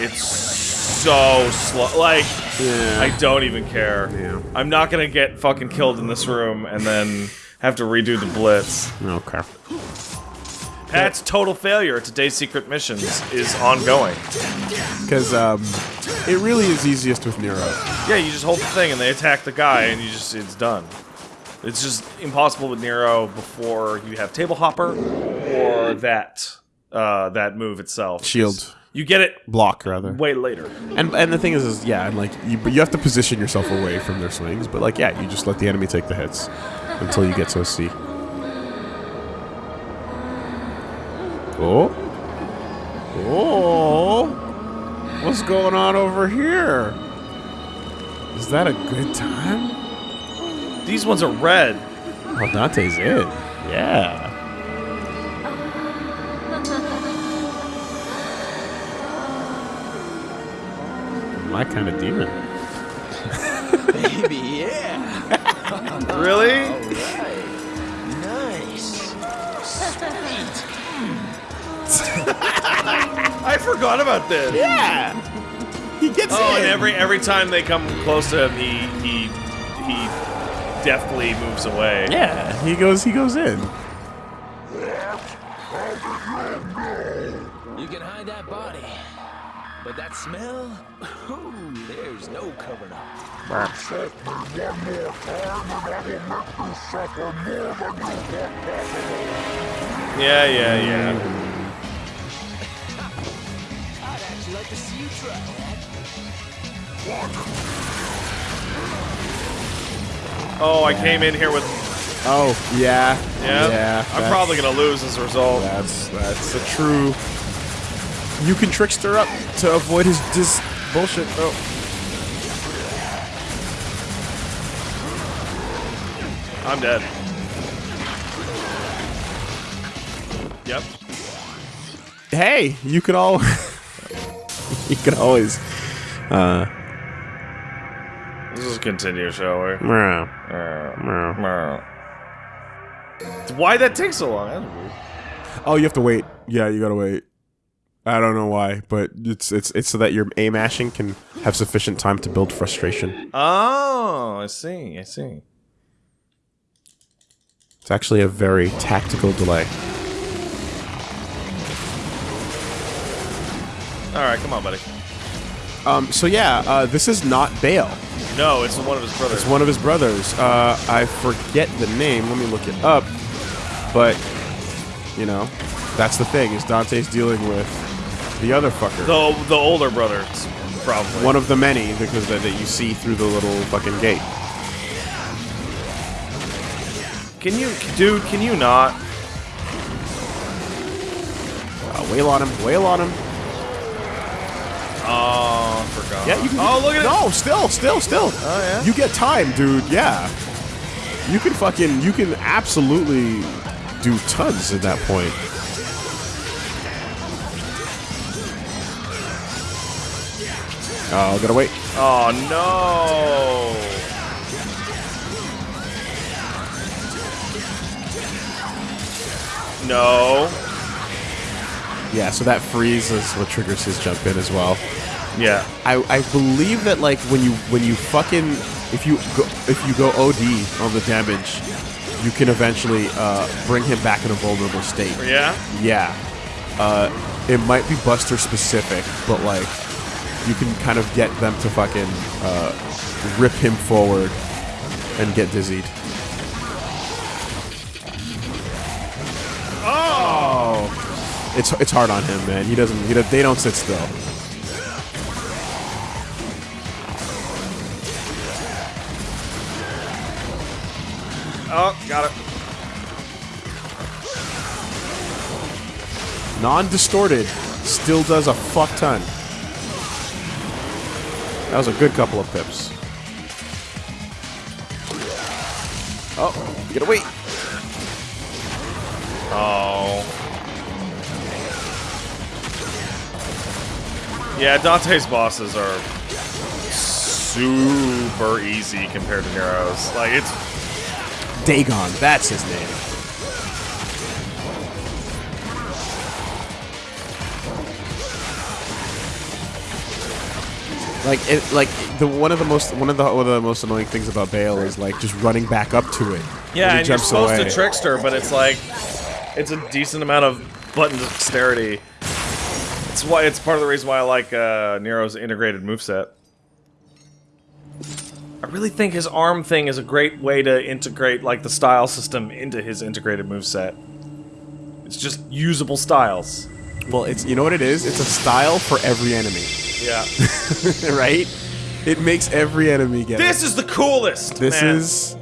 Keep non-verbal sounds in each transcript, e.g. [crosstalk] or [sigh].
It's so slow. Like, Yeah. I don't even care. Yeah. I'm not gonna get fucking killed in this room and then have to redo the blitz. Okay. That's total failure. Today's secret missions is ongoing. Because um, it really is easiest with Nero. Yeah, you just hold the thing and they attack the guy and you just it's done. It's just impossible with Nero before you have table hopper or that uh, that move itself. Shield. You get it Block, rather. way later. And and the thing is, is yeah, and like you, but you have to position yourself away from their swings. But like, yeah, you just let the enemy take the hits until you get to a C. Oh, oh, what's going on over here? Is that a good time? These ones are red. Oh, Dante's in. Yeah. My kind of demon. Baby, yeah. [laughs] Really? Nice. Sweet. [laughs] I forgot about this. Yeah. He gets Oh, in. and every every time they come close to him, he he he deftly moves away. Yeah, he goes. He goes in. You can hide that body. But that smell? Ooh, there's no covering up. Yeah, yeah, yeah. I'd actually like to see you try that. Oh, I came in here with Oh yeah. yeah. Yeah. I'm probably gonna lose as a result. That's that's a true. You can trickster up to avoid his dis bullshit. Oh. I'm dead. Yep. Hey, you can all. [laughs] you can always. Uh. Let's just continue, shall we? meow, meow. Why that take so long? That's weird. Oh, you have to wait. Yeah, you gotta wait. I don't know why, but it's it's it's so that your aim mashing can have sufficient time to build frustration. Oh, I see. I see. It's actually a very tactical delay. All right, come on, buddy. Um, so yeah, uh, this is not Bael. No, it's one of his brothers. It's one of his brothers. Uh, I forget the name. Let me look it up. But you know, that's the thing is Dante's dealing with the other fucker. the the older brother, probably. One of the many because that, that you see through the little fucking gate. Can you, dude? Can you not? Uh, wail on him. Wail on him. Oh, I forgot. Yeah, you can. Oh, look at it. No, still, still, still. Oh, yeah? You get time, dude. Yeah. You can fucking. You can absolutely do tons at that point. Oh, gotta wait. Oh no. No. Yeah, so that freeze is what triggers his jump in as well. Yeah. I, I believe that like when you when you fucking if you go if you go OD on the damage, you can eventually uh, bring him back in a vulnerable state. Yeah. Yeah. Uh, it might be Buster specific, but like you can kind of get them to fucking uh, rip him forward and get dizzied. It's it's hard on him, man. He doesn't. He, they don't sit still. Oh, got it. Non-distorted, still does a fuck ton. That was a good couple of pips. Oh, get gotta. Oh. Yeah, Dante's bosses are super easy compared to Nero's. Like it's Dagon, that's his name. Like it, like the one of the most one of the one of the most annoying things about Bael is like just running back up to it. Yeah, and you're supposed away. to trickster, but it's like it's a decent amount of button dexterity. It's why it's part of the reason why I like uh, Nero's integrated moveset. I really think his arm thing is a great way to integrate like the style system into his integrated moveset. It's just usable styles. Well, it's you know what it is. It's a style for every enemy, Yeah. [laughs] right? It makes every enemy get. this is the coolest. This man. is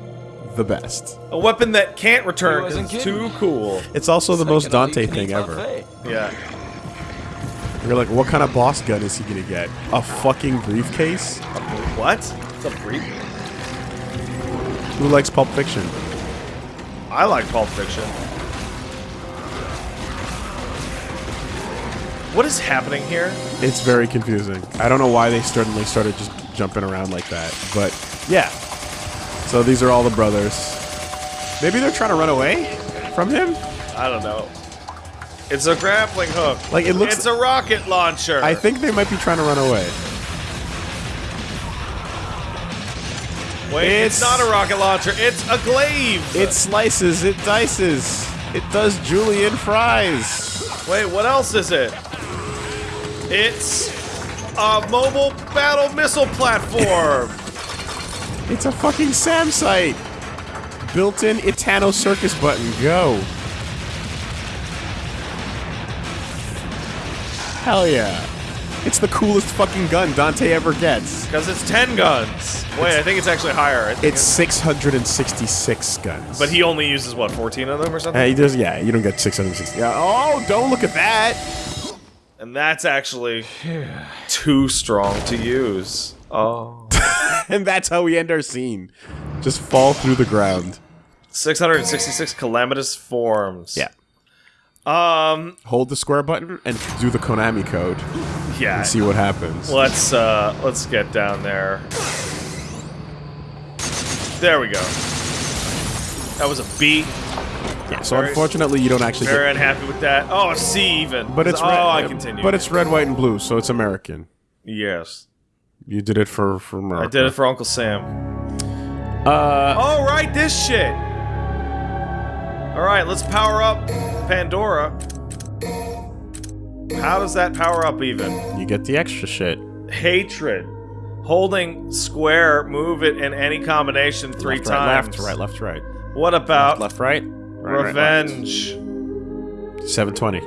the best. a weapon that can't return He 'cause wasn't it's kidding. too cool. It's also the most Dante thing ever. buffet. You're like, what kind of boss gun is he gonna get? A fucking briefcase? What? It's a brief. Who likes Pulp Fiction? I like Pulp Fiction. What is happening here? It's very confusing. I don't know why they suddenly started just jumping around like that, but yeah. So these are all the brothers. Maybe they're trying to run away from him. I don't know. It's a grappling hook. Like, it looks- It's a rocket launcher. I think they might be trying to run away. Wait, it's, it's- not a rocket launcher. It's a glaive. It slices, it dices, it does julienne fries. Wait, what else is it? It's a mobile battle missile platform. [laughs] It's a fucking SAM site. Built-in Itano Circus button. Go. Hell yeah. It's the coolest fucking gun Dante ever gets. Because it's 10 guns. Wait, I think it's actually higher. I think It's 666 guns. But he only uses, what, 14 of them or something? Uh, he does, yeah, you don't get 660. Yeah. Oh, don't look at that. And that's actually too strong to use. Oh. [laughs] And that's how we end our scene. Just fall through the ground. 666 calamitous forms. Yeah. Um, Hold the square button and do the Konami code yeah. and see what happens. Let's uh let's get down there. There we go. That was a B. Yeah, so very- unfortunately, you don't actually Very get. unhappy with that. Oh, a C even. But it's oh, red. I continue. But it's red, white, and blue, so it's American. yes. You did it for for America. I did it for Uncle Sam. Uh, Oh, right, this shit. All right, let's power up Pandora. How does that power up even? you get the extra shit. Hatred. Holding square, move it in any combination three left, right, times. left, right, left, right, What about left, right. right, right, left. revenge? 720.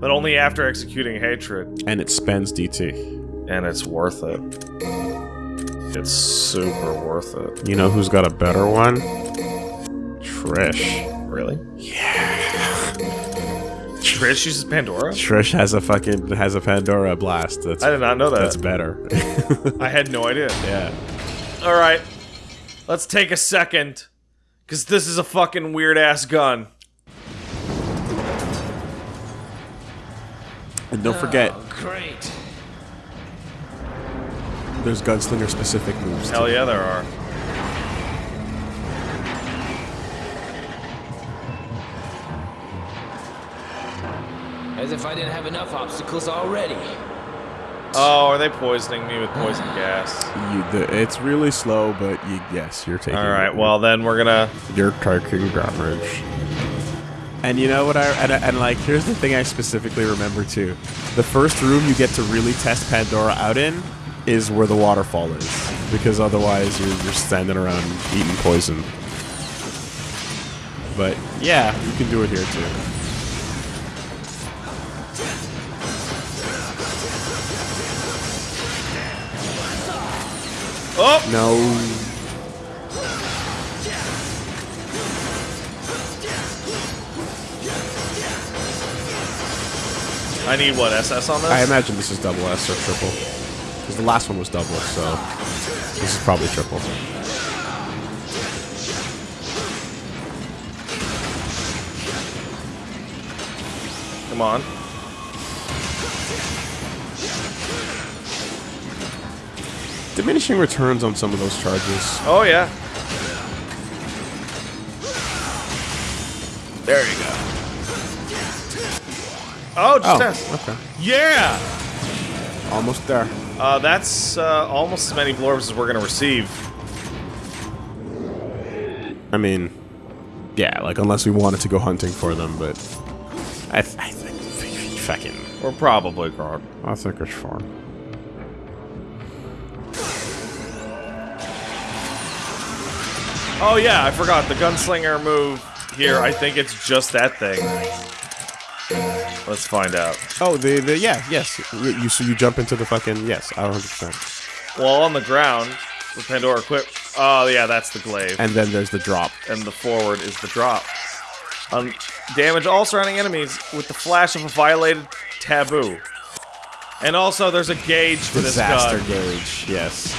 But only after executing hatred. And it spends DT. And it's worth it. It's super worth it. You know who's got a better one? Trish. Really? Yeah. Trish uses Pandora? Trish has a fucking has a Pandora blast. That's I did not know that. that's better. [laughs] I had no idea. yeah. Alright. Let's take a second. Because this is a fucking weird ass gun. And don't forget, Oh, great. There's gunslinger specific moves. Hell yeah, there are. As if I didn't have enough obstacles already. Oh, are they poisoning me with poison [sighs] gas? You, the, it's really slow, but you, yes, you're taking. Alright, well then we're gonna. you're taking damage. And you know what I and, and like here's the thing I specifically remember too. The first room you get to really test Pandora out in is where the waterfall is because otherwise you're you're standing around eating poison. But yeah, you can do it here too. Oh! No. I need what, SS on this? I imagine this is double S or triple. The last one was double, so this is probably triple. Come on. Diminishing returns on some of those charges. Oh yeah. There you go. Oh, just Oh, test. okay. Yeah! Almost there. Uh, that's uh, almost as many blorbs as we're gonna receive. I mean, yeah, like unless we wanted to go hunting for them, but I, th I think fucking. We're probably guard. I think it's fine. Oh yeah, I forgot the gunslinger move here. I think it's just that thing. Let's find out. Oh, the the yeah yes you, you so you jump into the fucking yes I 100 percent Well, on the ground with Pandora equipped. Oh yeah, that's the glaive, and then there's the drop. and the forward is the drop. Um, damage all surrounding enemies with the flash of a violated taboo. And also, there's a gauge for Disaster this gun, gauge. Yes.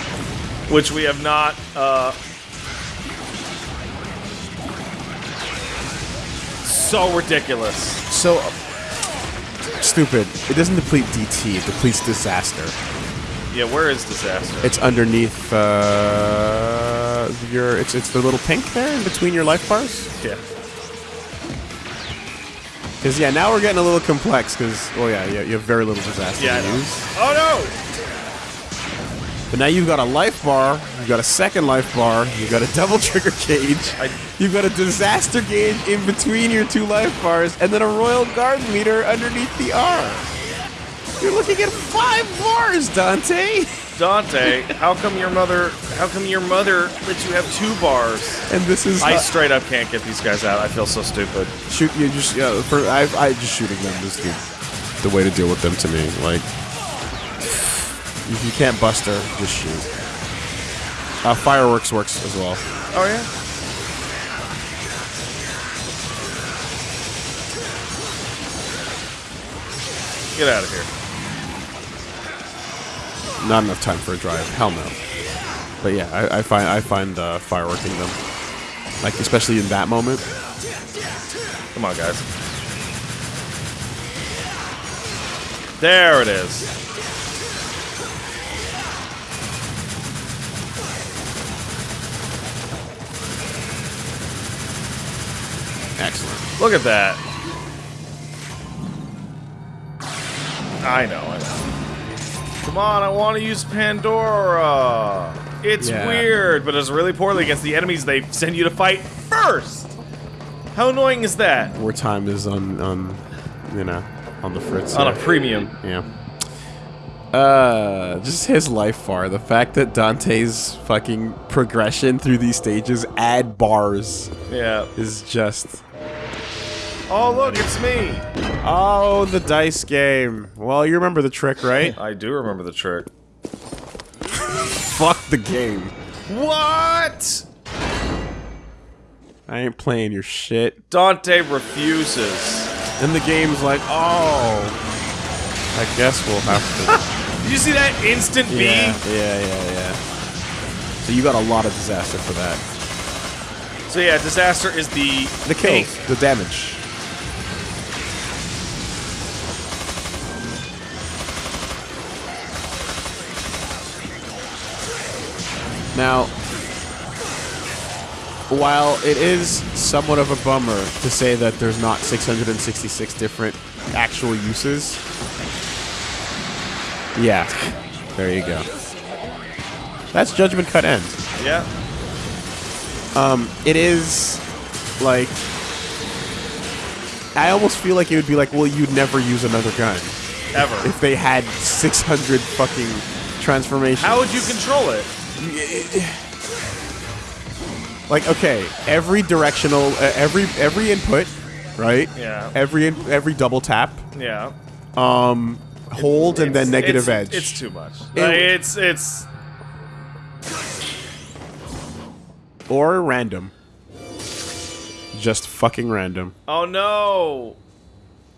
which we have not. Uh, so ridiculous. So uh, stupid. It doesn't deplete DT. It depletes disaster. Yeah, where is disaster? It's underneath uh, your. It's it's the little pink there in between your life bars. yeah. Because yeah, now we're getting a little complex. Because oh yeah, yeah, you have very little disaster Yeah, to use. Oh no! But now you've got a life bar, you've got a second life bar, you've got a double trigger cage. I- you've got a disaster gauge in between your two life bars, and then a royal guard meter underneath the R. You're looking at five bars, Dante. Dante, how come your mother? How come your mother lets you have two bars? And this is I straight up can't get these guys out. I feel so stupid. shoot you just yeah, for I I just shooting them is the the way to deal with them to me. Like [sighs] if you can't bust her, just shoot. Uh, fireworks works as well. Oh yeah. Get out of here. Not enough time for a drive. Hell no. But yeah, I, I find I find uh, fireworking them, like especially in that moment. Come on, guys. There it is. Excellent. Look at that. I know, I know. Come on, I want to use Pandora. It's Yeah. weird, but it's really poorly against the enemies they send you to fight first. How annoying is that? War time is on on you know on the fritz. On a premium. yeah. Uh, just his life bar. The fact that Dante's fucking progression through these stages add bars Yeah. is just. Oh, look, it's me. Oh, the dice game. Well, you remember the trick, right? [laughs] I do remember the trick. Fuck the game. What? I ain't playing your shit. Dante refuses. And the game's like, oh, I guess we'll have to [laughs] Did you see that instant. B? yeah, yeah, yeah, yeah. So you got a lot of disaster for that. So yeah, disaster is the The pink. the damage. Now, while it is somewhat of a bummer to say that there's not 666 different actual uses, yeah, there you go. That's Judgment Cut End. Yeah. Um, It is like I almost feel like it would be like, well, you'd never use another gun Ever. if they had 600 fucking transformations. How would you control it? Like okay, every directional, uh, every every input, right? Yeah. Every in, every double tap, Yeah. um, hold and then negative it's- edge. It's too much. It- Like, it's it's or random. Just fucking random. oh no.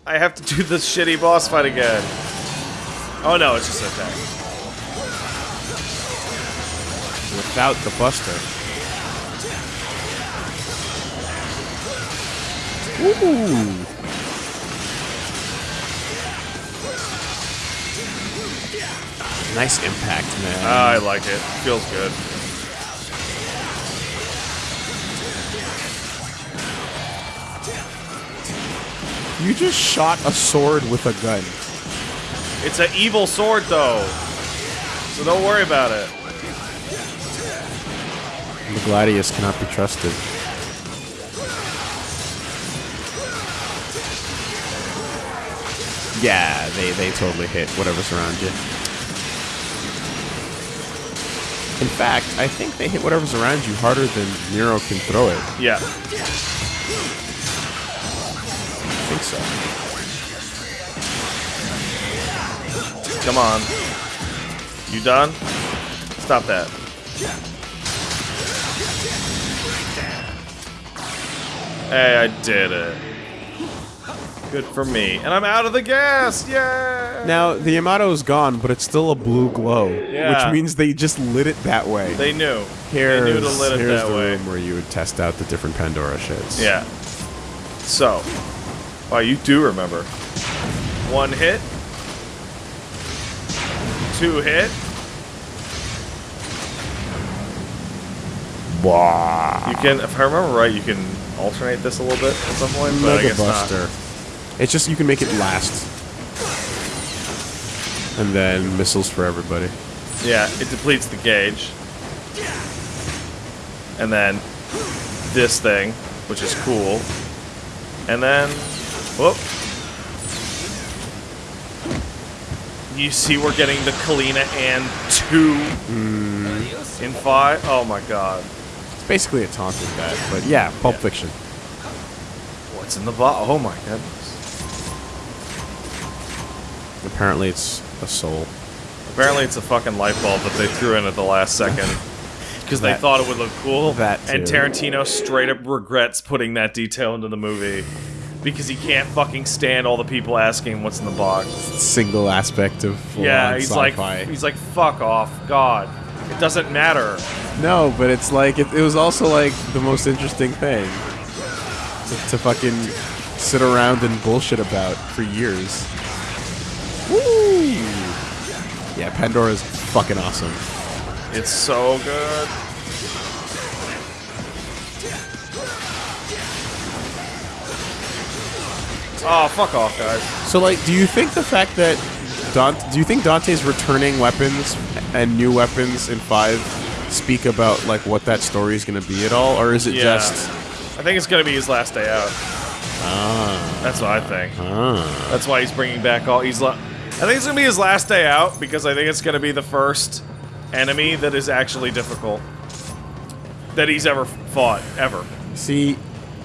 I have to do this shitty boss fight again. Oh no, it's just an attack. Without the buster. Ooh. Nice impact, man. Ah, I like it. Feels good. you just shot a sword with a gun. It's an evil sword, though. So don't worry about it. Gladius cannot be trusted. Yeah, they, they totally hit whatever's around you. In fact, I think they hit whatever's around you harder than Nero can throw it. Yeah. I think so. Come on. You done? Stop that. Hey, I did it. Good for me. And I'm out of the gas! Yay! Now, the Yamato is gone, but it's still a blue glow, Yeah. which means they just lit it that way. They knew. here's, they knew to lit it here's that the way. room where you would test out the different Pandora shits. Yeah. So. Wow, you do remember. One hit. Two hit. Wow. You can, if I remember right, you can alternate this a little bit at some point, but I Mega guess not. Buster. It's just you can make it last. And then missiles for everybody. Yeah, it depletes the gauge. And then this thing, which is cool. And then, whoop. You see we're getting the Kalina Ann two hmm. in five. Oh my god. Basically a taunt with that, but yeah, Pulp Fiction. Oh, what's in the bottle? Oh my goodness. Apparently it's a soul. Apparently it's a fucking light bulb that they threw in at the last second. [laughs] Because they thought it would look cool. that and. Tarantino straight up regrets putting that detail into the movie. Because he can't fucking stand all the people asking what's in the box. Single aspect of yeah, he's like he's like, fuck off, God. It doesn't matter. No, but it's like it, it was also like the most interesting thing to, to fucking sit around and bullshit about for years. Woo! Yeah, Pandora's fucking awesome. It's so good. Oh, fuck off, guys. So, like, do you think the fact that Dante, do you think Dante's returning weapons and new weapons in five speak about like what that story is going to be at all, or is it Yeah. just? I think it's gonna be his last day out. Ah, That's what I think. ah. That's why he's bringing back all. He's. I think it's gonna be his last day out because I think it's gonna be the first enemy that is actually difficult that he's ever fought ever. See,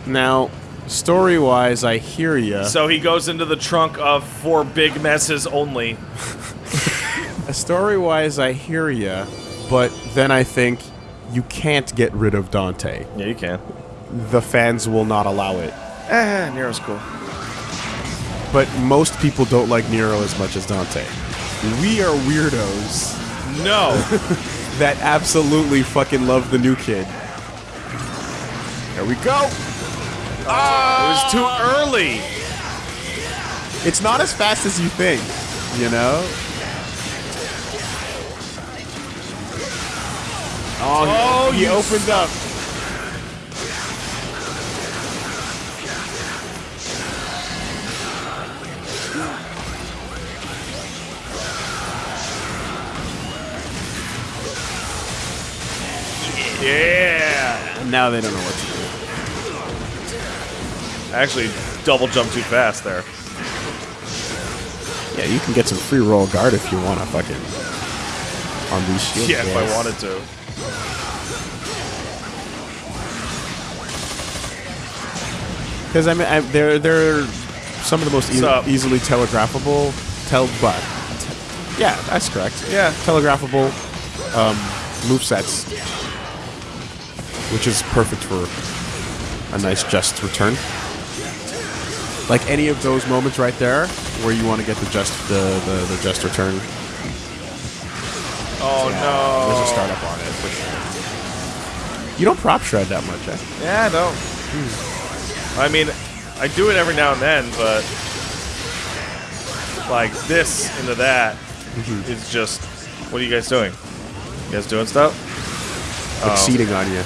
now story-wise, I hear ya. So he goes into the trunk of four big messes only. [laughs] Story-wise, I hear ya, but then I think you can't get rid of Dante. Yeah, you can. The fans will not allow it. Eh, Nero's cool. But most people don't like Nero as much as Dante. We are weirdos No. [laughs] that absolutely fucking love the new kid. There we go. It was too early. It's not as fast as you think, you know? Oh, Oh, he you opened up. Yeah. Now they don't know what to do. Actually double jump too fast there. Yeah, you can get some free royal guard if you want to fucking on these [laughs] shields. Yeah, if I wanted to. Because I mean, I, they're they're some of the most ea- easily telegraphable. Tel, but yeah, that's correct. Yeah. telegraphable um, move sets, which is perfect for a nice just return. Like any of those moments right there, where you want to get the just the, the, the just return. Oh no. There's a startup on it for sure. You don't prop shred that much, eh? Yeah, I don't. I mean, I do it every now and then, but like this into that is just. What are you guys doing? You guys doing stuff? Exceeding on you.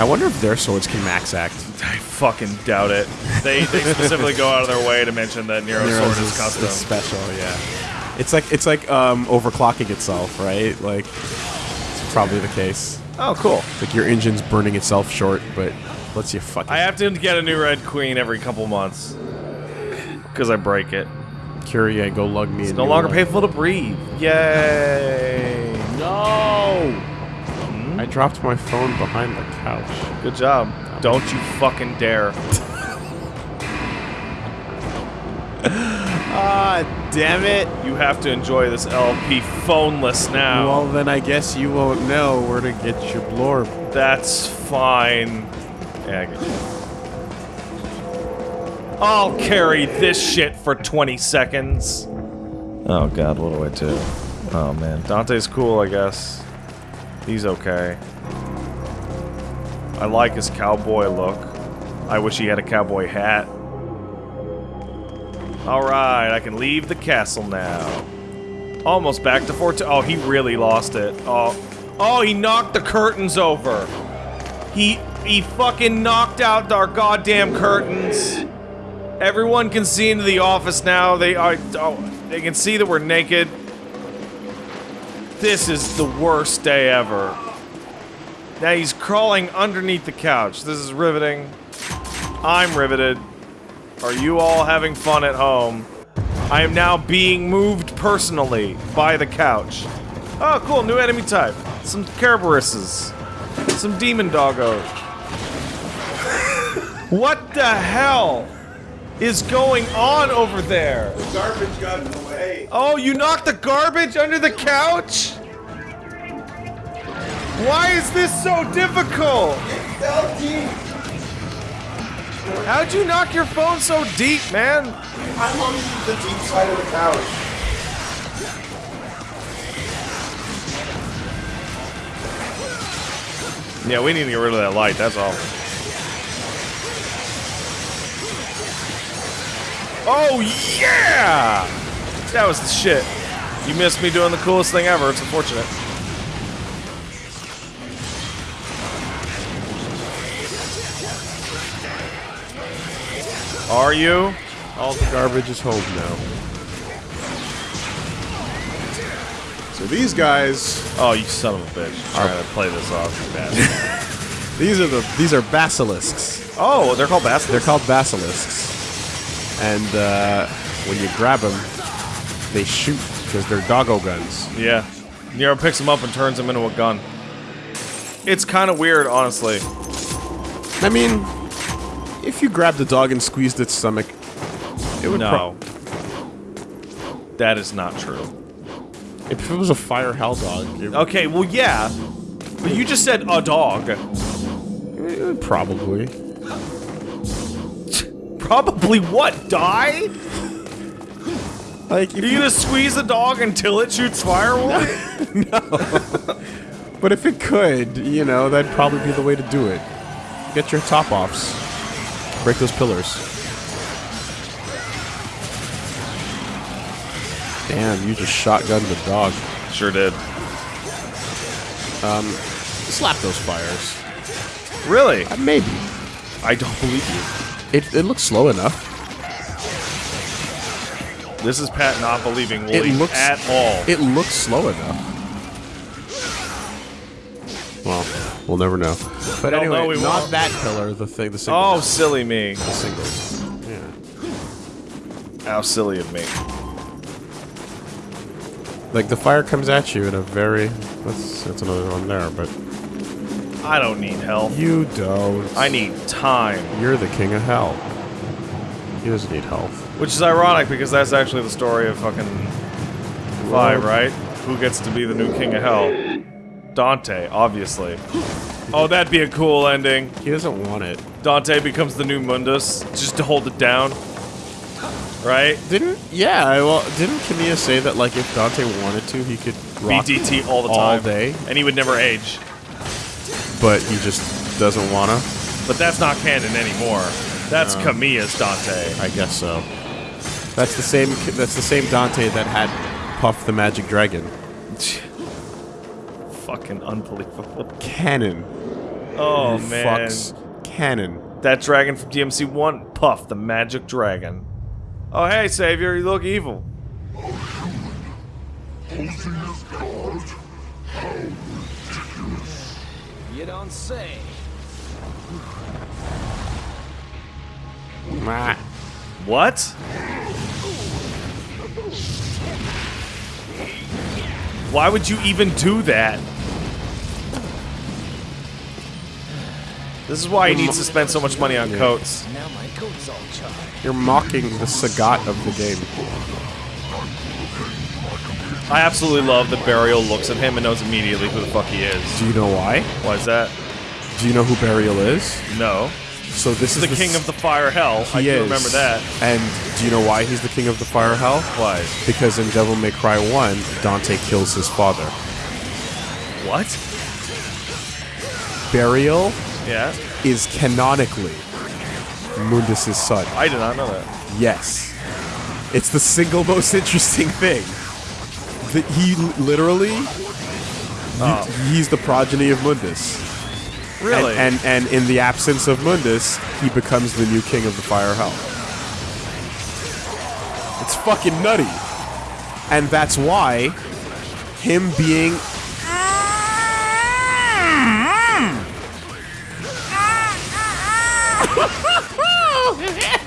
I wonder if their swords can max act. [laughs] I fucking doubt it. They, they specifically go out of their way to mention that Nero's Nero's sword is custom. special, yeah. It's like it's like um, overclocking itself, right? Like it's probably the case. Oh, cool. Like your engine's burning itself short, but lets you fucking I have to get a new Red Queen every couple months. Because I break it. Curie go lug me. It's and no you longer lug- painful to breathe. Yay! No! I dropped my phone behind the couch. Good job. Don't you fucking dare. [laughs] Ah, damn it! You have to enjoy this LP phoneless now. Well, then I guess you won't know where to get your blorb. That's fine. Yeah, I get you. I'll carry this shit for 20 seconds. Oh god, what do I do? Oh man, Dante's cool, I guess. He's okay. I like his cowboy look. I wish he had a cowboy hat. Alright, I can leave the castle now. Almost back to Fort. Oh, he really lost it. Oh, oh, he knocked the curtains over. He he fucking knocked out our goddamn curtains. Everyone can see into the office now. They are. Oh, they can see that we're naked. This is the worst day ever. Now he's crawling underneath the couch. This is riveting. I'm riveted. Are you all having fun at home? I am now being moved personally by the couch. Oh, cool, new enemy type. Some Kerberuses. Some demon doggos. [laughs] what the hell is going on over there? Garbage got the. Oh, you knocked the garbage under the couch? Why is this so difficult? Fell deep. How'd you knock your phone so deep, man? I'm on the deep side of the couch. Yeah, we need to get rid of that light, that's all. Oh, yeah! That was the shit. You missed me doing the coolest thing ever. It's unfortunate. Are you? All the garbage is home now. So these guys, Oh, you son of a bitch. Trying to play this off. Bad. [laughs] these are the these are basilisks. oh, they're called basilisks? They're called basilisks, and uh, when you grab them, they shoot because they're doggo guns. Yeah. Nero picks them up and turns them into a gun. It's kind of weird, honestly. I mean, if you grabbed the dog and squeezed its stomach, it would. No. That is not true. if it was a fire hell dog, it, Okay, well, yeah. But you just said a dog. it would probably. [laughs] Probably what? Die? Like, Are you gonna squeeze the dog until it shoots fire? [laughs] but if it could, you know, that'd probably be the way to do it. Get your top offs. Break those pillars. Damn, you just shotgunned the dog. sure did. Um, Slap those fires. Really? Uh, maybe. I don't believe you. It, it looks slow enough. This is Pat not believing It Woolly looks at all. It looks slow enough. Well, we'll never know. But Well, anyway, no, we not won't. that pillar. The thing, the single. oh, silly me. the singles. Yeah. How silly of me. Like the fire comes at you in a very. That's that's another one there, but I don't need help. you don't. I need time. You're the king of hell. He doesn't need health. Which is ironic because that's actually the story of fucking Five, right? Who gets to be the new king of hell? Dante, obviously. Oh, that'd be a cool ending. He doesn't want it. Dante becomes the new Mundus just to hold it down. Right? Didn't? Yeah. Well, didn't Kamiya say that like if Dante wanted to, he could rock BDT all the time. all day, And he would never age. but he just doesn't wanna. But that's not canon anymore. That's Kamiya's Dante. I guess so. That's the same. That's the same Dante that had Puff the Magic Dragon. [laughs] Fucking unbelievable. Cannon. Oh man, Fucks cannon. that dragon from DMC One, Puff the Magic Dragon. Oh hey, Savior, you look evil. You don't say. Mwah. What? Why would you even do that? This is why he needs to spend so much money on coats. Now my coat's all charred. You're mocking the Sagat of the game. I absolutely love that Berial looks at him and knows immediately who the fuck he is. Do you know why? Why is that? Do you know who Berial is? No. So this is The king of the fire hell. I do is. remember that. And do you know why he's the king of the fire hell? Why? Because in Devil May Cry 1, Dante kills his father. What? Berial Yeah. is canonically Mundus' son. I did not know that. Yes. It's the single most [laughs] interesting thing. That he literally, Oh. he's the progeny of Mundus. Really? And, and and in the absence of Mundus, he becomes the new king of the fire hell. It's fucking nutty. And that's why him being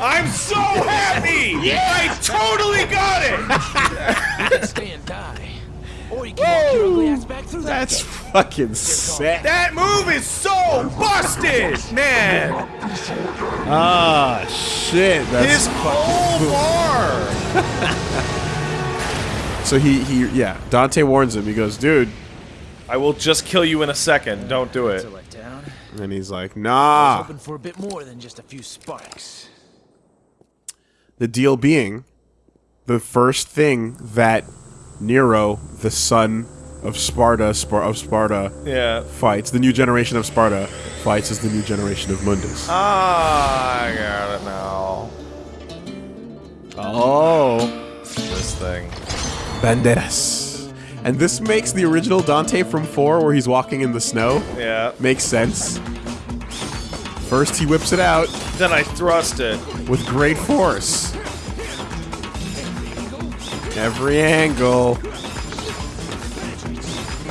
I'm so happy! yeah! I totally got it! [laughs] Stay and die. Or you can walk your ugly ass back through that that's gate. Fucking sick. That move is so busted, man! Ah shit. That's His whole bar! [laughs] So he he yeah, Dante warns him. He goes, "Dude." I will just kill you in a second. Don't do it. To let down. And he's like, "Nah." Hoping for a bit more than just a few sparks. The deal being the first thing that Nero, the son of Sparda, Spar- of Sparda Yeah. fights, the new generation of Sparda fights is the new generation of Mundus. Ah, I got it now. Oh, This thing. Banderas. And this makes the original Dante from 4 where he's walking in the snow Yeah. makes sense. First he whips it out Then I thrust it. with great force. Every angle.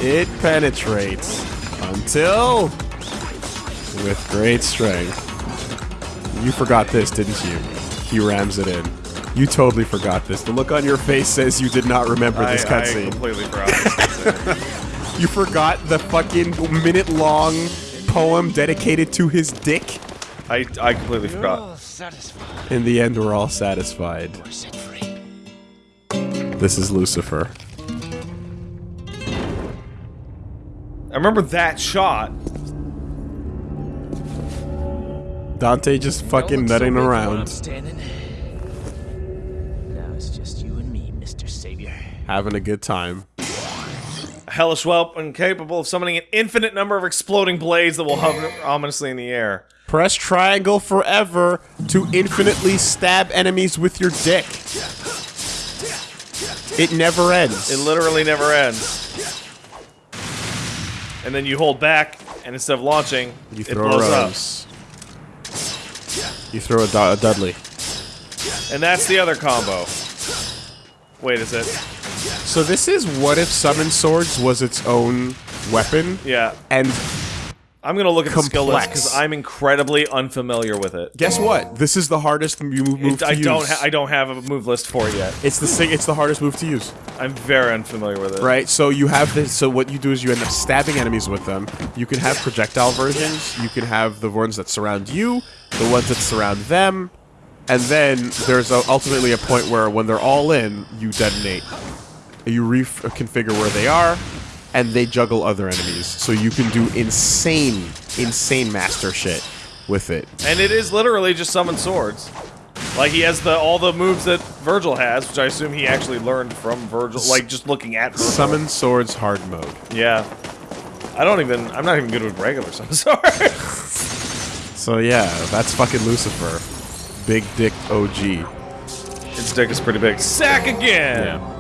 It penetrates until with great strength. You forgot this, didn't you? He rams it in. You totally forgot this. The look on your face says you did not remember I, this I cutscene. completely forgot this cutscene. [laughs] You forgot the fucking minute long poem dedicated to his dick? I, I completely forgot. Oh, satisfied. In the end, we're all satisfied. We're set free. This is Lucifer. I remember that shot. Dante just fucking Don't so nutting big where I'm around, standing. Now it's just you and me, Mr. Savior. having a good time. A hellish whelp incapable of summoning an infinite number of exploding blades that will hover ominously in the air. Press triangle forever to infinitely stab enemies with your dick. It never ends. It literally never ends. And then you hold back, and instead of launching, you it throw a blows up. You throw a, Du- a Dudley. And that's the other combo. Wait, is it? So this is what if Summon Swords was its own weapon, Yeah. and I'm gonna look at the skill list because I'm incredibly unfamiliar with it. guess what? This is the hardest move, move It- to I use. don't. Ha- I don't have a move list for it yet. it's the It's the hardest move to use. I'm very unfamiliar with it. Right, so you have this. So what you do is you end up stabbing enemies with them. You can have projectile versions. You can have the ones that surround you, the ones that surround them, and then there's a, ultimately a point where when they're all in, you detonate. You reconfigure uh, where they are, and they juggle other enemies. So you can do insane, insane master shit with it. And it is literally just summon swords. Like he has the all the moves that Vergil has, which I assume he actually learned from Vergil. Like just looking at Vergil. Summon swords hard mode. Yeah. I don't even. I'm not even good with regular summon [laughs] swords. So yeah, that's fucking Lucifer, big dick OG. His dick is pretty big. Sack again. Yeah.